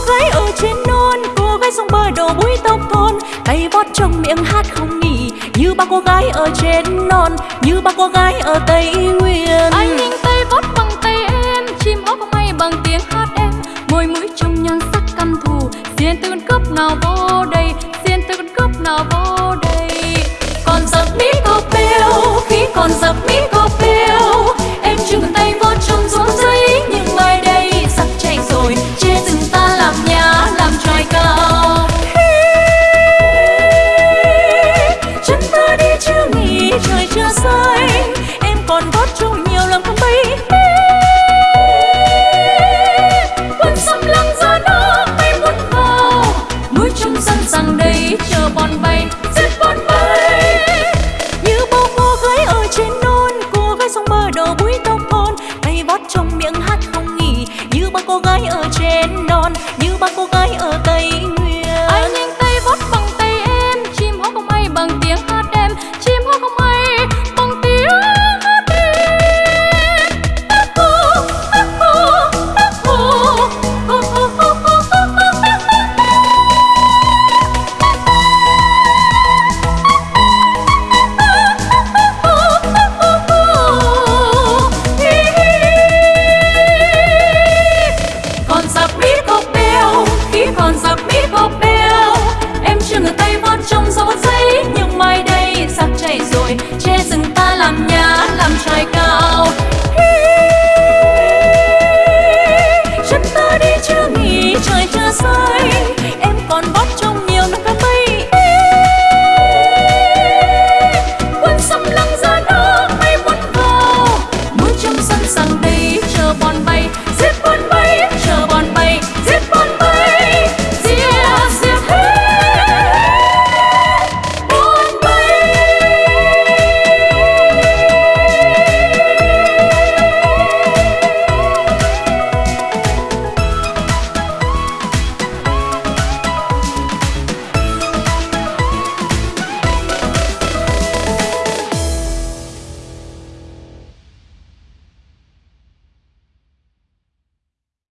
cô gái ở trên non cô gái sông bờ đầu búi tóc thôn, tay vót trong miệng hát không nghỉ như ba cô gái ở trên non như ba cô gái ở tây nguyên. Anh ninh tay vót bằng tay em chim hót bay bằng tiếng hát em. Môi mũi trong nhan sắc căm thù xiên tư cướp nào vô đây xiên tư cướp nào vô con như ba cô gái like a